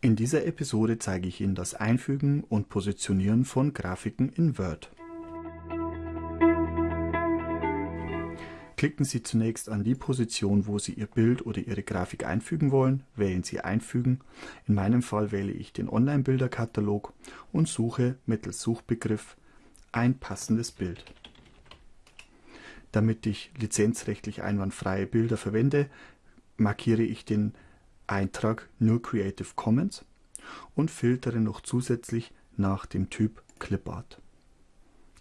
In dieser Episode zeige ich Ihnen das Einfügen und Positionieren von Grafiken in Word. Klicken Sie zunächst an die Position, wo Sie Ihr Bild oder Ihre Grafik einfügen wollen, wählen Sie Einfügen. In meinem Fall wähle ich den Online-Bilderkatalog und suche mittels Suchbegriff ein passendes Bild. Damit ich lizenzrechtlich einwandfreie Bilder verwende, markiere ich den Eintrag nur Creative Commons und filtere noch zusätzlich nach dem Typ Clipart.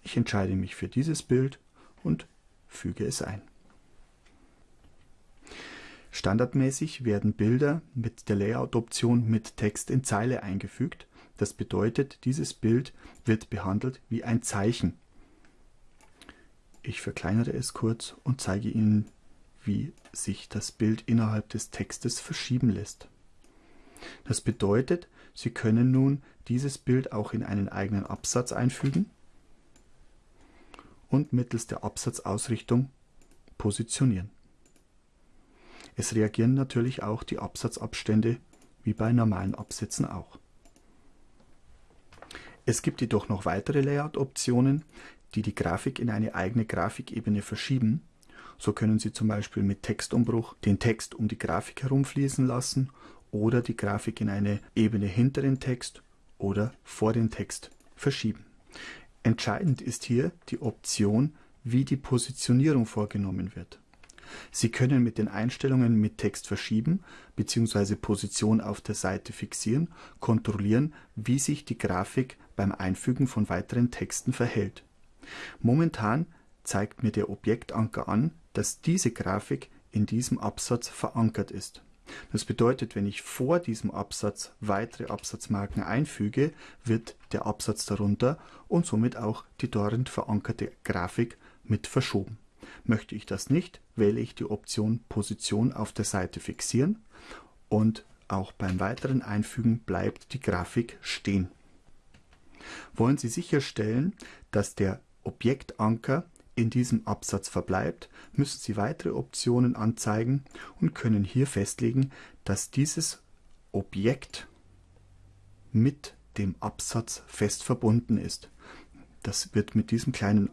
Ich entscheide mich für dieses Bild und füge es ein. Standardmäßig werden Bilder mit der Layout-Option mit Text in Zeile eingefügt. Das bedeutet, dieses Bild wird behandelt wie ein Zeichen. Ich verkleinere es kurz und zeige Ihnen wie sich das Bild innerhalb des Textes verschieben lässt. Das bedeutet, Sie können nun dieses Bild auch in einen eigenen Absatz einfügen und mittels der Absatzausrichtung positionieren. Es reagieren natürlich auch die Absatzabstände wie bei normalen Absätzen auch. Es gibt jedoch noch weitere Layout-Optionen, die die Grafik in eine eigene Grafikebene verschieben so können Sie zum Beispiel mit Textumbruch den Text um die Grafik herumfließen lassen oder die Grafik in eine Ebene hinter den Text oder vor den Text verschieben. Entscheidend ist hier die Option, wie die Positionierung vorgenommen wird. Sie können mit den Einstellungen mit Text verschieben bzw. Position auf der Seite fixieren, kontrollieren, wie sich die Grafik beim Einfügen von weiteren Texten verhält. Momentan zeigt mir der Objektanker an, dass diese Grafik in diesem Absatz verankert ist. Das bedeutet, wenn ich vor diesem Absatz weitere Absatzmarken einfüge, wird der Absatz darunter und somit auch die dort verankerte Grafik mit verschoben. Möchte ich das nicht, wähle ich die Option Position auf der Seite fixieren und auch beim weiteren Einfügen bleibt die Grafik stehen. Wollen Sie sicherstellen, dass der Objektanker in diesem Absatz verbleibt, müssen Sie weitere Optionen anzeigen und können hier festlegen, dass dieses Objekt mit dem Absatz fest verbunden ist. Das wird mit diesem kleinen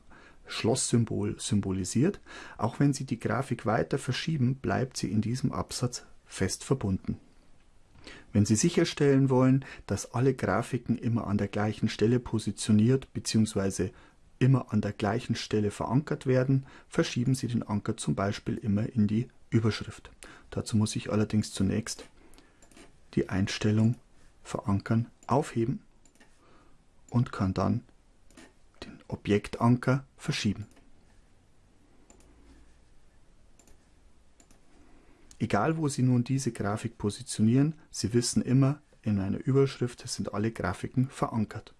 Schlosssymbol symbolisiert. Auch wenn Sie die Grafik weiter verschieben, bleibt sie in diesem Absatz fest verbunden. Wenn Sie sicherstellen wollen, dass alle Grafiken immer an der gleichen Stelle positioniert bzw immer an der gleichen Stelle verankert werden, verschieben Sie den Anker zum Beispiel immer in die Überschrift. Dazu muss ich allerdings zunächst die Einstellung Verankern aufheben und kann dann den Objektanker verschieben. Egal wo Sie nun diese Grafik positionieren, Sie wissen immer, in einer Überschrift sind alle Grafiken verankert.